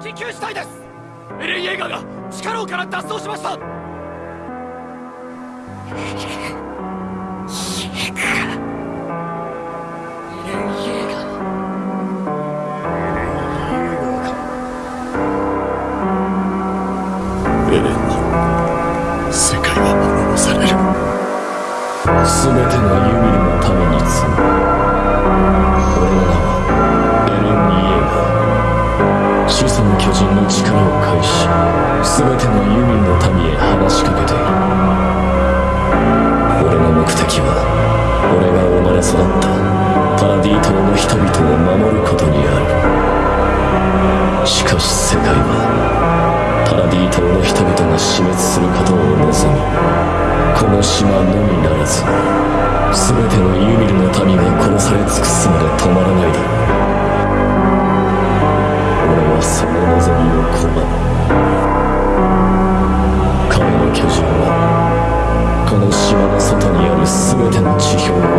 緊急事態です。エレン・イェーガーが地下牢から脱走しました。エレンに世界は滅ぼされる。全てのユミルのためにガー始祖の巨人の力を介し全てのユミルの民へ話しかけている。俺の目的は俺が生まれ育ったパラディ島の人々を守ることにある。しかし世界はパラディ島の人々が死滅することを望みこの島のみならず全てのユミルの民が殺され尽く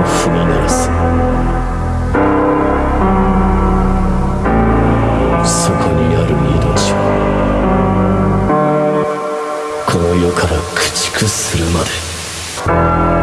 踏み鳴らす。そこにある命はこの世から駆逐するまで。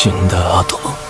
死んだ後も